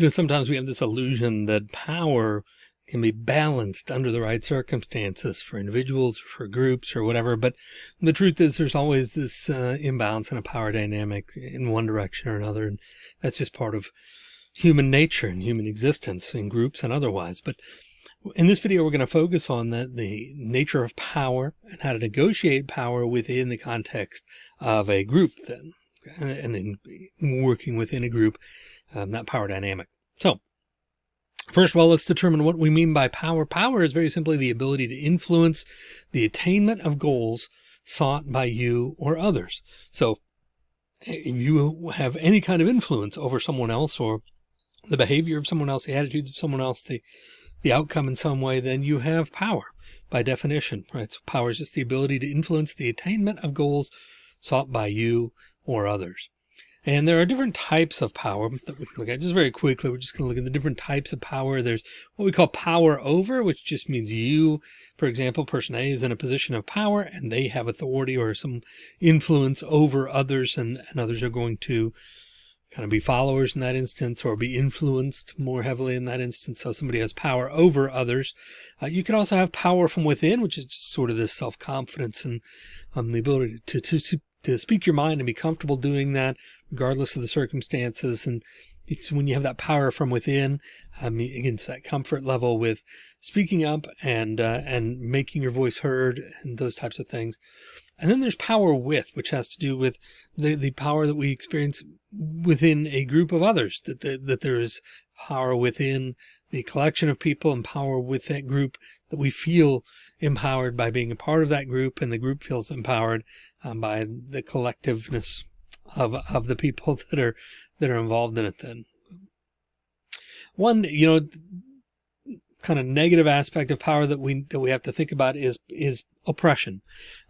You know, sometimes we have this illusion that power can be balanced under the right circumstances for individuals, for groups or whatever. But the truth is there's always this uh, imbalance in a power dynamic in one direction or another. And that's just part of human nature and human existence in groups and otherwise. But in this video, we're going to focus on the, the nature of power and how to negotiate power within the context of a group then, and then working within a group, um, that power dynamic. So First of all, let's determine what we mean by power. Power is very simply the ability to influence the attainment of goals sought by you or others. So if you have any kind of influence over someone else or the behavior of someone else, the attitudes of someone else, the, the outcome in some way, then you have power by definition, right? So power is just the ability to influence the attainment of goals sought by you or others. And there are different types of power that we can look at just very quickly. We're just going to look at the different types of power. There's what we call power over, which just means you, for example, person A is in a position of power and they have authority or some influence over others and, and others are going to kind of be followers in that instance or be influenced more heavily in that instance. So somebody has power over others. Uh, you can also have power from within, which is just sort of this self-confidence and um, the ability to, to, to speak your mind and be comfortable doing that regardless of the circumstances. And it's when you have that power from within, um, again, it's that comfort level with speaking up and, uh, and making your voice heard and those types of things. And then there's power with, which has to do with the, the power that we experience within a group of others, that, that, that there is power within the collection of people and power with that group that we feel empowered by being a part of that group and the group feels empowered um, by the collectiveness of, of the people that are, that are involved in it then. One, you know, kind of negative aspect of power that we, that we have to think about is, is oppression.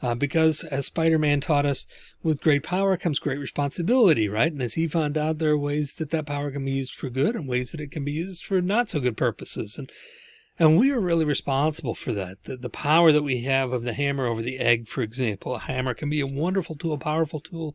Uh, because as Spider-Man taught us, with great power comes great responsibility, right? And as he found out, there are ways that that power can be used for good and ways that it can be used for not so good purposes. And and we are really responsible for that. The, the power that we have of the hammer over the egg, for example, a hammer can be a wonderful tool, a powerful tool,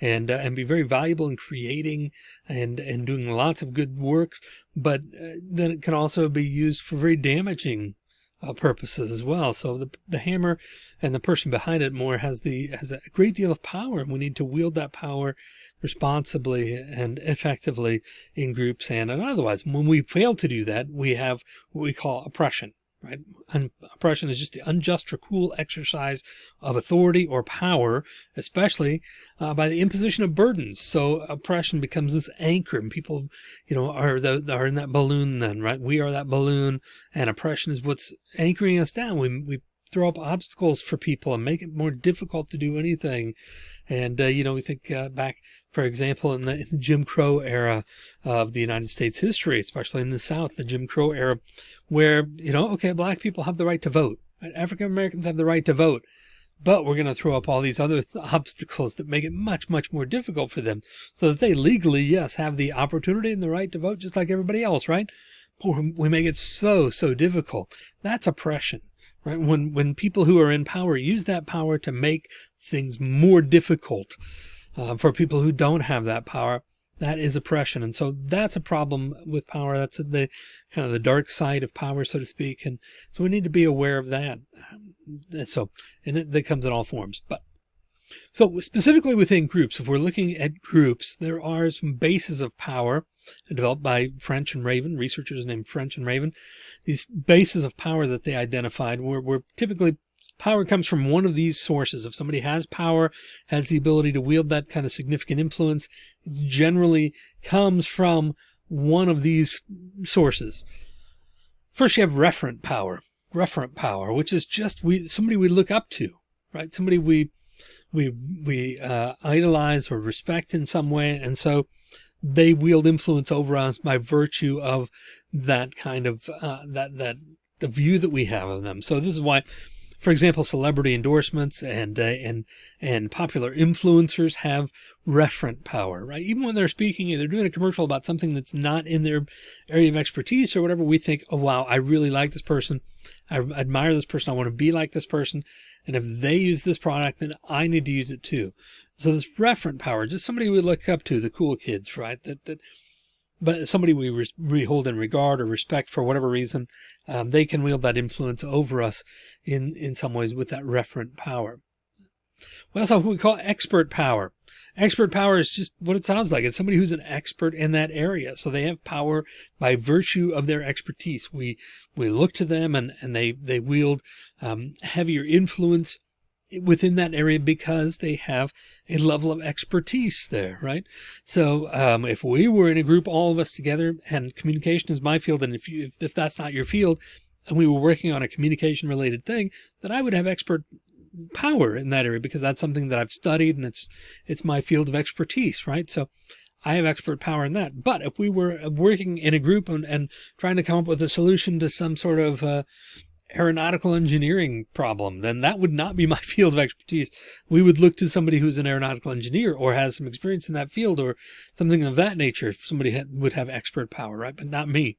and uh, and be very valuable in creating and and doing lots of good work. But uh, then it can also be used for very damaging uh, purposes as well. So the the hammer and the person behind it more has the has a great deal of power, and we need to wield that power responsibly and effectively in groups and, otherwise. When we fail to do that, we have what we call oppression, right? And oppression is just the unjust or cruel exercise of authority or power, especially uh, by the imposition of burdens. So oppression becomes this anchor and people, you know, are the, are in that balloon then, right? We are that balloon and oppression is what's anchoring us down. We, we throw up obstacles for people and make it more difficult to do anything. And, uh, you know, we think uh, back for example, in the, Jim Crow era of the United States history, especially in the South, the Jim Crow era, where, you know, okay, black people have the right to vote. African Americans have the right to vote, but we're going to throw up all these other obstacles that make it much, much more difficult for them so that they legally, yes, have the opportunity and the right to vote just like everybody else, right? But we make it so, so difficult. That's oppression, right? When, when people who are in power use that power to make things more difficult uh, for people who don't have that power, that is oppression. And so that's a problem with power. That's the kind of the dark side of power, so to speak. And so we need to be aware of that. And so, and it, that comes in all forms, but so specifically within groups, if we're looking at groups, there are some bases of power developed by French and Raven, researchers named French and Raven. These bases of power that they identified were, were typically Power comes from one of these sources. If somebody has power, has the ability to wield that kind of significant influence, it generally comes from one of these sources. First, you have referent power, referent power, which is just we somebody we look up to, right? Somebody we we we uh, idolize or respect in some way, and so they wield influence over us by virtue of that kind of uh, that that the view that we have of them. So this is why for example, celebrity endorsements and, uh, and, and popular influencers have referent power, right? Even when they're speaking, they're doing a commercial about something that's not in their area of expertise or whatever, we think, oh, wow, I really like this person. I admire this person. I want to be like this person. And if they use this product, then I need to use it too. So this referent power, just somebody we look up to, the cool kids, right? That, that but somebody we, re we hold in regard or respect for whatever reason, um, they can wield that influence over us in, in some ways with that referent power. We also have what we call expert power. Expert power is just what it sounds like. It's somebody who's an expert in that area. So they have power by virtue of their expertise. We, we look to them and, and they, they wield um, heavier influence within that area because they have a level of expertise there, right? So um, if we were in a group, all of us together, and communication is my field, and if you if, if that's not your field, and we were working on a communication related thing, that I would have expert power in that area because that's something that I've studied and it's it's my field of expertise, right? So I have expert power in that. But if we were working in a group and, and trying to come up with a solution to some sort of uh, aeronautical engineering problem, then that would not be my field of expertise. We would look to somebody who's an aeronautical engineer or has some experience in that field or something of that nature. If somebody had, would have expert power, right? But not me.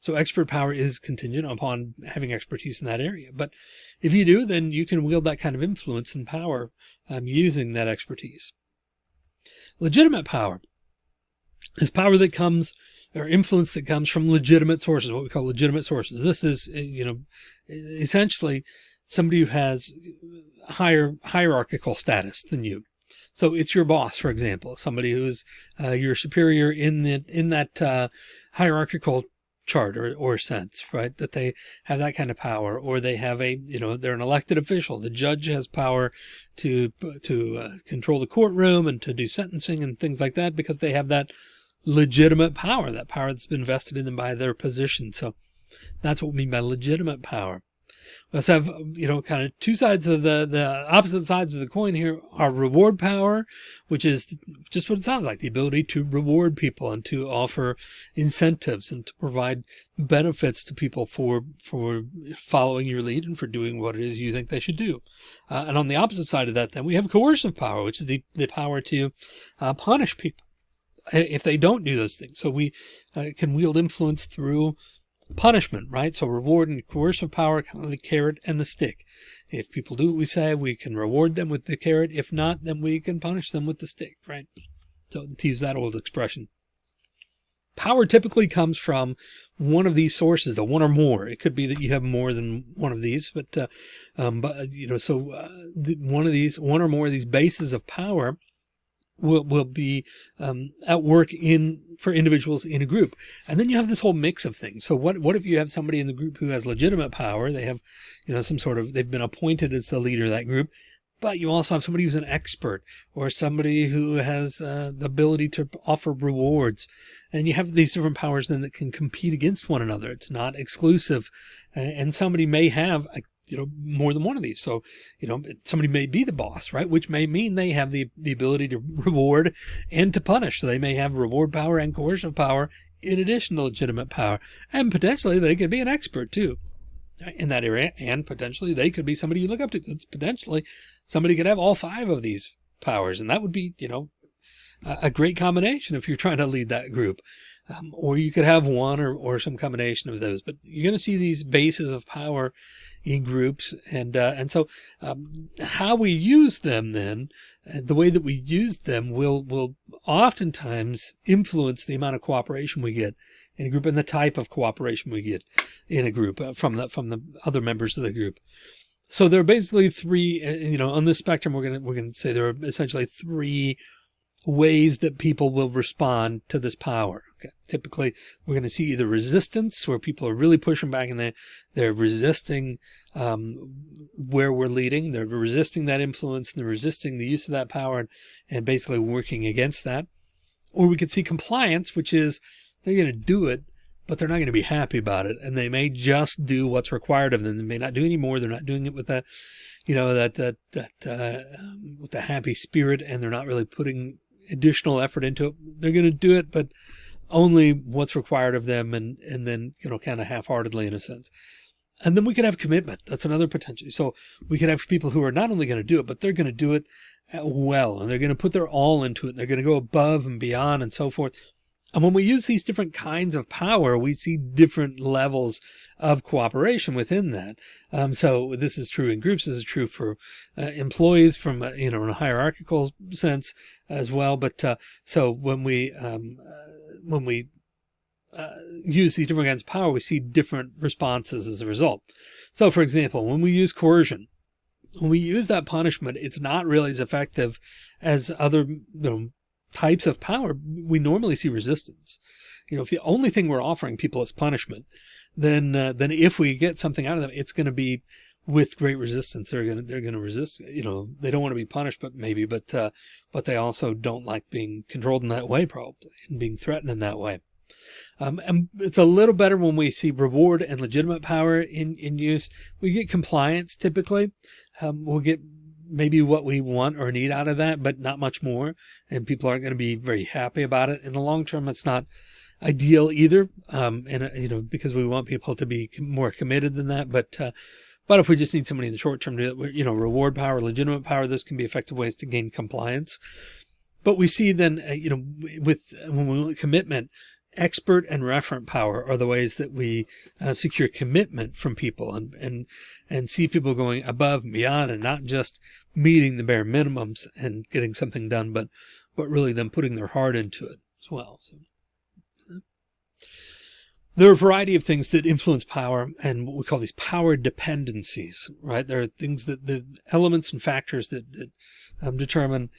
So expert power is contingent upon having expertise in that area. But if you do, then you can wield that kind of influence and power um, using that expertise. Legitimate power is power that comes or influence that comes from legitimate sources, what we call legitimate sources. This is, you know, essentially somebody who has higher hierarchical status than you. So it's your boss, for example, somebody who's uh, your superior in the, in that uh, hierarchical chart or, or sense, right? That they have that kind of power or they have a, you know, they're an elected official. The judge has power to, to uh, control the courtroom and to do sentencing and things like that because they have that legitimate power, that power that's been vested in them by their position. So that's what we mean by legitimate power. We also have, you know, kind of two sides of the, the opposite sides of the coin here are reward power, which is just what it sounds like, the ability to reward people and to offer incentives and to provide benefits to people for, for following your lead and for doing what it is you think they should do. Uh, and on the opposite side of that, then we have coercive power, which is the, the power to uh, punish people if they don't do those things. So we uh, can wield influence through punishment, right? So reward and coercive power, kind of the carrot and the stick. If people do what we say, we can reward them with the carrot. If not, then we can punish them with the stick, right? So to use that old expression. Power typically comes from one of these sources, the one or more. It could be that you have more than one of these, but, uh, um, but, you know, so, uh, the, one of these, one or more of these bases of power will, will be um, at work in for individuals in a group. And then you have this whole mix of things. So what, what if you have somebody in the group who has legitimate power? They have, you know, some sort of, they've been appointed as the leader of that group, but you also have somebody who's an expert or somebody who has uh, the ability to offer rewards. And you have these different powers then that can compete against one another. It's not exclusive. And somebody may have a you know, more than one of these. So, you know, somebody may be the boss, right? Which may mean they have the, the ability to reward and to punish. So they may have reward power and coercive power in addition to legitimate power. And potentially they could be an expert too in that area. And potentially they could be somebody you look up to. It's potentially somebody could have all five of these powers. And that would be, you know, a great combination if you're trying to lead that group. Um, or you could have one or, or some combination of those, but you're going to see these bases of power in groups. And, uh, and so, um, how we use them then, uh, the way that we use them will, will oftentimes influence the amount of cooperation we get in a group and the type of cooperation we get in a group uh, from the, from the other members of the group. So there are basically three, uh, you know, on this spectrum, we're going to, we're going to say there are essentially three ways that people will respond to this power. Okay. Typically, we're going to see either resistance, where people are really pushing back and they're, they're resisting um, where we're leading. They're resisting that influence and they're resisting the use of that power and, and basically working against that. Or we could see compliance, which is they're going to do it, but they're not going to be happy about it. And they may just do what's required of them. They may not do any more. They're not doing it with that, you know, that, that, that, uh, um, with a happy spirit and they're not really putting additional effort into it. They're going to do it, but only what's required of them and, and then, you know, kind of half-heartedly in a sense. And then we could have commitment. That's another potential. So we could have people who are not only going to do it, but they're going to do it uh, well, and they're going to put their all into it. They're going to go above and beyond and so forth. And when we use these different kinds of power, we see different levels of cooperation within that. Um, so this is true in groups. This is true for uh, employees from, uh, you know, in a hierarchical sense as well. But uh, so when we um, uh, when we uh, use these different kinds of power, we see different responses as a result. So for example, when we use coercion, when we use that punishment, it's not really as effective as other you know, types of power. We normally see resistance. You know, if the only thing we're offering people is punishment, then uh, then if we get something out of them, it's going to be with great resistance. They're going to they're going to resist. You know, they don't want to be punished, but maybe, but uh, but they also don't like being controlled in that way, probably, and being threatened in that way. Um, and it's a little better when we see reward and legitimate power in, in use. We get compliance typically. Um, we'll get maybe what we want or need out of that, but not much more. And people aren't going to be very happy about it. In the long term, it's not ideal either. Um, and, uh, you know, because we want people to be more committed than that. But, uh, but if we just need somebody in the short term to, you know, reward power, legitimate power, this can be effective ways to gain compliance. But we see then, uh, you know, with when we commitment, expert and referent power are the ways that we uh, secure commitment from people and, and, and see people going above and beyond and not just meeting the bare minimums and getting something done, but, but really them putting their heart into it as well. So. There are a variety of things that influence power and what we call these power dependencies, right? There are things that the elements and factors that, that um, determine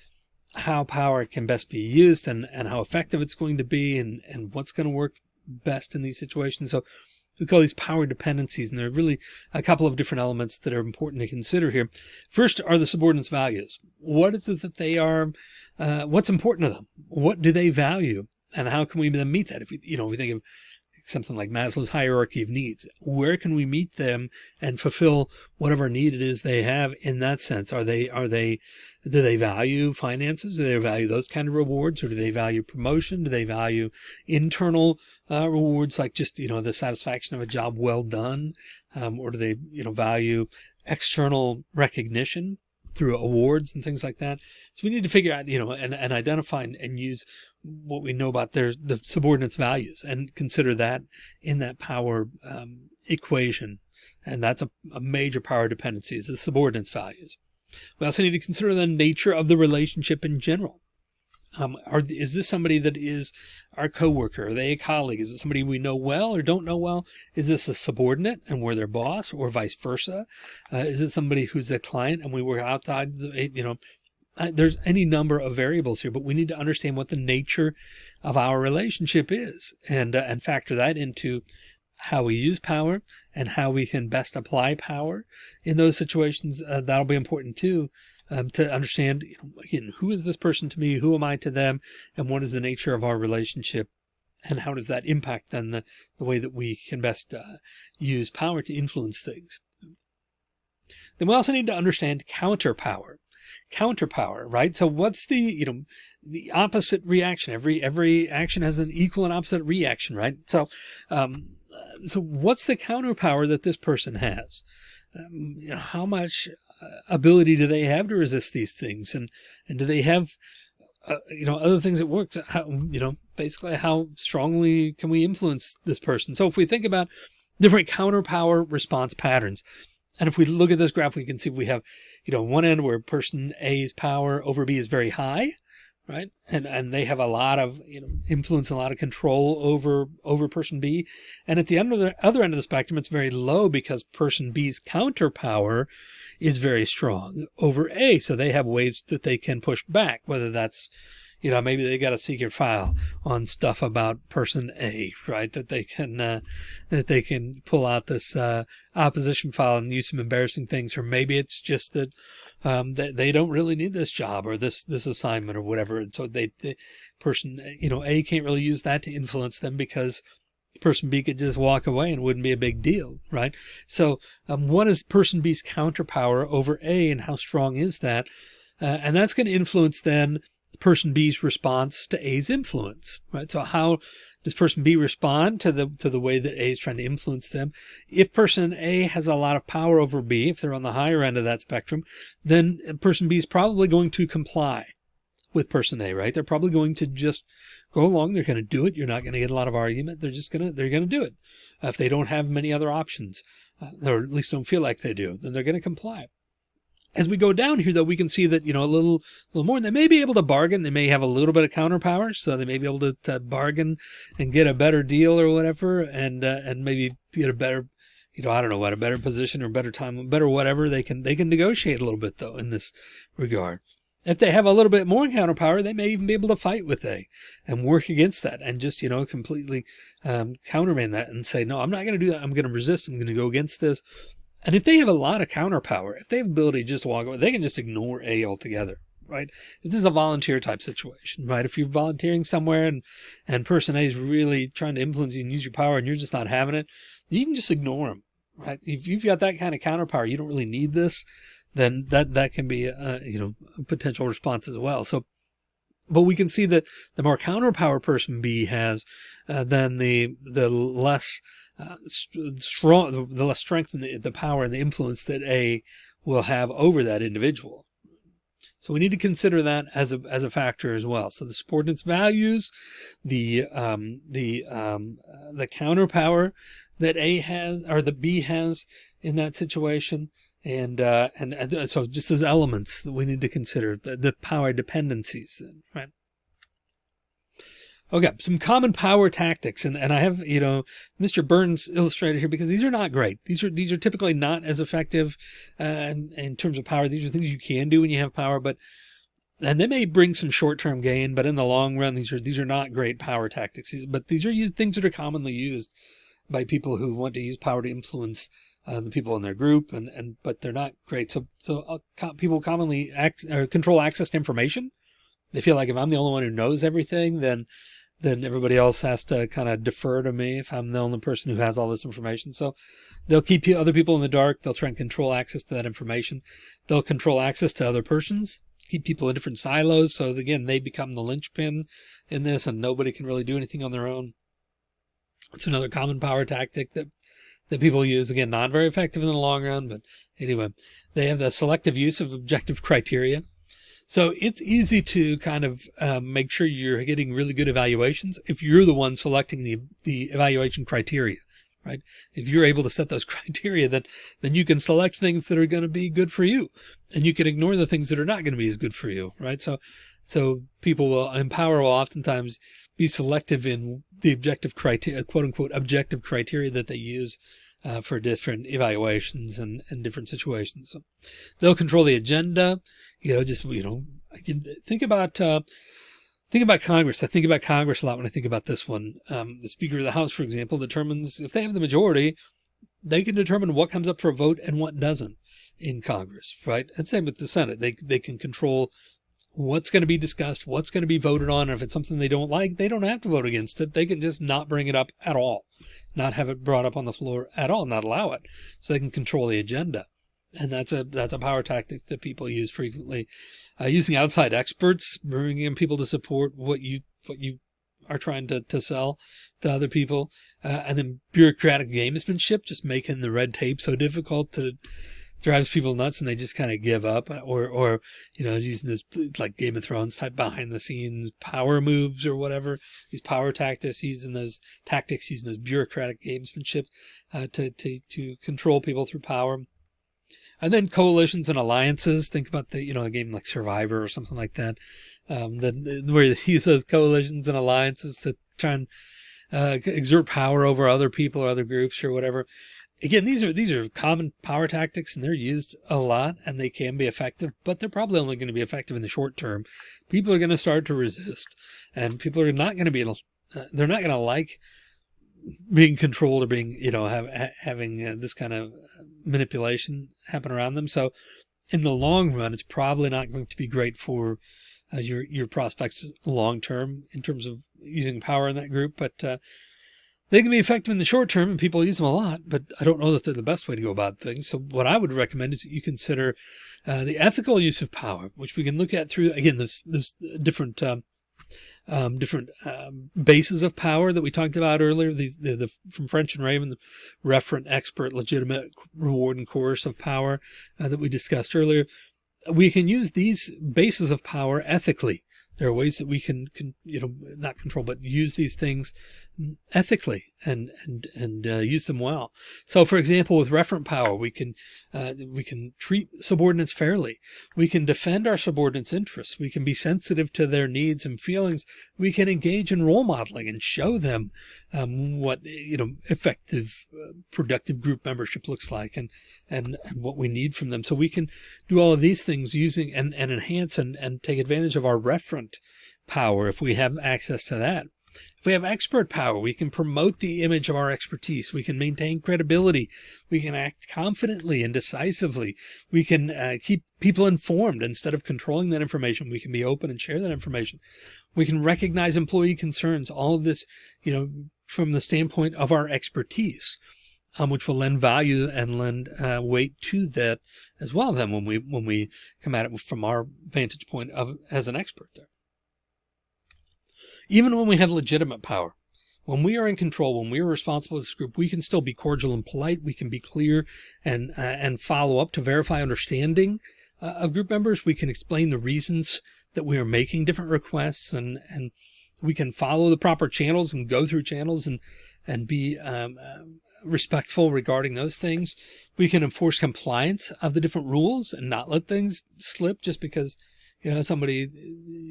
how power can best be used and, and how effective it's going to be and, and what's going to work best in these situations. So we call these power dependencies, and there are really a couple of different elements that are important to consider here. First are the subordinates values. What is it that they are, uh, what's important to them? What do they value? And how can we then meet that? If we, you know, we think of something like Maslow's hierarchy of needs. Where can we meet them and fulfill whatever need it is they have in that sense? Are they, are they, do they value finances? Do they value those kind of rewards or do they value promotion? Do they value internal uh, rewards like just, you know, the satisfaction of a job well done? Um, or do they, you know, value external recognition through awards and things like that? So we need to figure out, you know, and, and identify and, and use what we know about their the subordinates values and consider that in that power um, equation. And that's a, a major power dependency is the subordinates values. We also need to consider the nature of the relationship in general. Um, are, is this somebody that is our coworker? Are they a colleague? Is it somebody we know well or don't know well? Is this a subordinate and we're their boss or vice versa? Uh, is it somebody who's a client and we work outside the, you know, there's any number of variables here, but we need to understand what the nature of our relationship is and, uh, and factor that into how we use power and how we can best apply power in those situations. Uh, that'll be important too. Um, to understand, you know, again, who is this person to me? Who am I to them? And what is the nature of our relationship? And how does that impact then the, the way that we can best uh, use power to influence things? Then we also need to understand counter power counter power, right? So what's the, you know, the opposite reaction? Every, every action has an equal and opposite reaction, right? So, um, so what's the counter power that this person has? Um, you know, how much uh, ability do they have to resist these things? And, and do they have, uh, you know, other things that work? How, you know, basically how strongly can we influence this person? So if we think about different counter power response patterns, and if we look at this graph, we can see we have, you know, one end where person A's power over B is very high, right? And, and they have a lot of, you know, influence, a lot of control over, over person B. And at the end of the other end of the spectrum, it's very low because person B's counter power is very strong over A. So they have ways that they can push back, whether that's, you know, maybe they got a secret file on stuff about person A, right? That they can, uh, that they can pull out this, uh, opposition file and use some embarrassing things, or maybe it's just that, um, that they don't really need this job or this, this assignment or whatever. And so they, the person, you know, A can't really use that to influence them because person B could just walk away and wouldn't be a big deal, right? So, um, what is person B's counterpower over A and how strong is that? Uh, and that's going to influence then person B's response to A's influence, right? So how does person B respond to the to the way that A is trying to influence them? If person A has a lot of power over B, if they're on the higher end of that spectrum, then person B is probably going to comply with person A, right? They're probably going to just go along. They're going to do it. You're not going to get a lot of argument. They're just going to, they're going to do it. Uh, if they don't have many other options, uh, or at least don't feel like they do, then they're going to comply. As we go down here, though, we can see that, you know, a little, little more, they may be able to bargain. They may have a little bit of counter power. So they may be able to, to bargain and get a better deal or whatever. And, uh, and maybe get a better, you know, I don't know what, a better position or better time, better whatever. They can, they can negotiate a little bit though in this regard. If they have a little bit more counter power, they may even be able to fight with A and work against that and just, you know, completely um, countermand that and say, no, I'm not going to do that. I'm going to resist. I'm going to go against this. And if they have a lot of counter power, if they have ability to just walk away, they can just ignore A altogether, right? If this is a volunteer type situation, right? If you're volunteering somewhere and, and person A is really trying to influence you and use your power and you're just not having it, you can just ignore them, right? If you've got that kind of counter power, you don't really need this then that, that can be, a, you know, a potential response as well. So, but we can see that the more counter power person B has, uh, then the, the less, uh, strong, the less strength and the, the power and the influence that A will have over that individual. So we need to consider that as a, as a factor as well. So the subordinates values, the, um, the, um, the counter power that A has or the B has in that situation, and, uh, and, and so just those elements that we need to consider, the, the power dependencies, right? Okay, some common power tactics, and, and I have, you know, Mr. Burns illustrated here because these are not great. These are these are typically not as effective uh, in terms of power. These are things you can do when you have power, but and they may bring some short-term gain, but in the long run, these are these are not great power tactics. But these are used things that are commonly used by people who want to use power to influence uh, the people in their group, and and but they're not great. So so uh, people commonly act, control access to information. They feel like if I'm the only one who knows everything, then then everybody else has to kind of defer to me if I'm the only person who has all this information. So they'll keep other people in the dark. They'll try and control access to that information. They'll control access to other persons, keep people in different silos. So again, they become the linchpin in this and nobody can really do anything on their own. It's another common power tactic that that people use. Again, not very effective in the long run, but anyway, they have the selective use of objective criteria. So it's easy to kind of um, make sure you're getting really good evaluations if you're the one selecting the, the evaluation criteria, right? If you're able to set those criteria, then, then you can select things that are going to be good for you and you can ignore the things that are not going to be as good for you, right? So, so people will empower will oftentimes be selective in the objective criteria, quote unquote, objective criteria that they use uh, for different evaluations and, and different situations. So they'll control the agenda, you know, just, you know, I can think about, uh, think about Congress. I think about Congress a lot when I think about this one. Um, the Speaker of the House, for example, determines if they have the majority, they can determine what comes up for a vote and what doesn't in Congress, right? And same with the Senate. They, they can control what's going to be discussed, what's going to be voted on. If it's something they don't like, they don't have to vote against it. They can just not bring it up at all, not have it brought up on the floor at all, not allow it. So they can control the agenda. And that's a, that's a power tactic that people use frequently, uh, using outside experts, bringing in people to support what you, what you are trying to, to sell to other people. Uh, and then bureaucratic gamesmanship, just making the red tape so difficult to, drives people nuts and they just kind of give up or, or, you know, using this like Game of Thrones type behind the scenes power moves or whatever, these power tactics, using those tactics, using those bureaucratic gamesmanship, uh, to, to, to control people through power. And then coalitions and alliances. Think about the, you know, a game like Survivor or something like that. Um, then where he uses coalitions and alliances to try and, uh, exert power over other people or other groups or whatever again, these are these are common power tactics and they're used a lot and they can be effective, but they're probably only going to be effective in the short term. People are going to start to resist and people are not going to be, uh, they're not going to like being controlled or being, you know, have, ha having uh, this kind of manipulation happen around them. So in the long run, it's probably not going to be great for uh, your, your prospects long term in terms of using power in that group. But, uh, they can be effective in the short term and people use them a lot, but I don't know that they're the best way to go about things. So what I would recommend is that you consider uh, the ethical use of power, which we can look at through, again, there's, there's different, um, um, different um, bases of power that we talked about earlier. These the, the, from French and Raven, the referent, expert, legitimate, reward, and coercive power uh, that we discussed earlier. We can use these bases of power ethically. There are ways that we can, can, you know, not control, but use these things ethically and and and uh, use them well. So, for example, with referent power, we can uh, we can treat subordinates fairly. We can defend our subordinates' interests. We can be sensitive to their needs and feelings. We can engage in role modeling and show them um, what you know effective, uh, productive group membership looks like, and, and and what we need from them. So we can do all of these things using and and enhance and and take advantage of our referent power if we have access to that. If we have expert power, we can promote the image of our expertise. We can maintain credibility. We can act confidently and decisively. We can uh, keep people informed instead of controlling that information. We can be open and share that information. We can recognize employee concerns. All of this, you know, from the standpoint of our expertise, um, which will lend value and lend uh, weight to that as well. Then when we when we come at it from our vantage point of as an expert there. Even when we have legitimate power, when we are in control, when we are responsible for this group, we can still be cordial and polite. We can be clear and uh, and follow up to verify understanding uh, of group members. We can explain the reasons that we are making different requests and and we can follow the proper channels and go through channels and and be um, uh, respectful regarding those things. We can enforce compliance of the different rules and not let things slip just because you know, somebody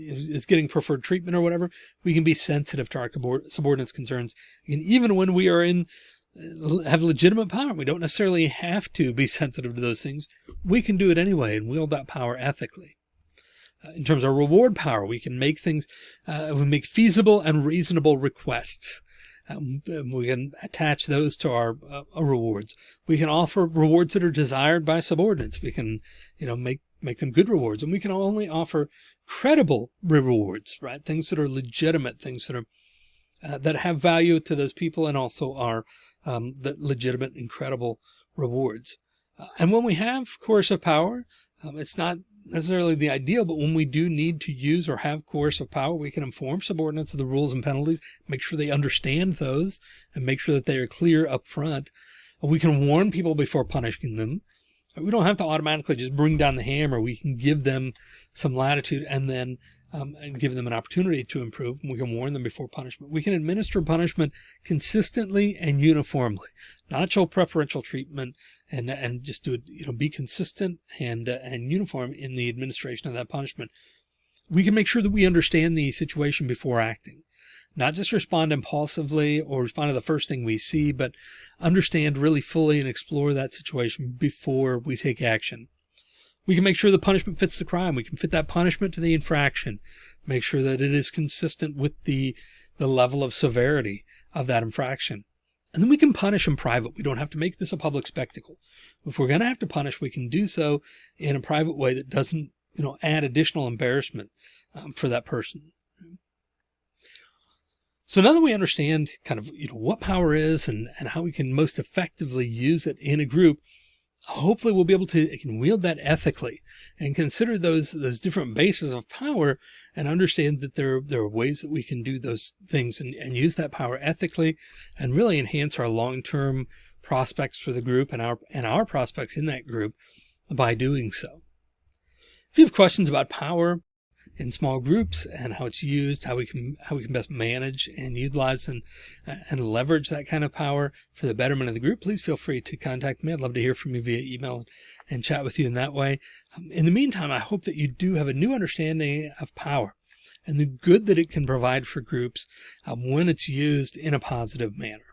is getting preferred treatment or whatever, we can be sensitive to our subordinates concerns. And even when we are in, uh, have legitimate power, we don't necessarily have to be sensitive to those things. We can do it anyway and wield that power ethically. Uh, in terms of reward power, we can make things, uh, we make feasible and reasonable requests. Um, we can attach those to our uh, rewards. We can offer rewards that are desired by subordinates. We can, you know, make make them good rewards. And we can only offer credible rewards, right? Things that are legitimate, things that are, uh, that have value to those people and also are um, the legitimate, incredible rewards. Uh, and when we have coercive power, um, it's not necessarily the ideal, but when we do need to use or have coercive power, we can inform subordinates of the rules and penalties, make sure they understand those and make sure that they are clear up front. We can warn people before punishing them. We don't have to automatically just bring down the hammer. We can give them some latitude and then um, and give them an opportunity to improve. We can warn them before punishment. We can administer punishment consistently and uniformly, not show preferential treatment and and just do it, you know, be consistent and uh, and uniform in the administration of that punishment. We can make sure that we understand the situation before acting not just respond impulsively or respond to the first thing we see, but understand really fully and explore that situation before we take action. We can make sure the punishment fits the crime. We can fit that punishment to the infraction, make sure that it is consistent with the, the level of severity of that infraction. And then we can punish in private. We don't have to make this a public spectacle. If we're going to have to punish, we can do so in a private way that doesn't, you know, add additional embarrassment um, for that person. So now that we understand kind of you know what power is and, and how we can most effectively use it in a group, hopefully we'll be able to can wield that ethically and consider those those different bases of power and understand that there, there are ways that we can do those things and, and use that power ethically and really enhance our long-term prospects for the group and our and our prospects in that group by doing so. If you have questions about power, in small groups and how it's used, how we can how we can best manage and utilize and uh, and leverage that kind of power for the betterment of the group, please feel free to contact me. I'd love to hear from you via email and chat with you in that way. Um, in the meantime, I hope that you do have a new understanding of power and the good that it can provide for groups um, when it's used in a positive manner.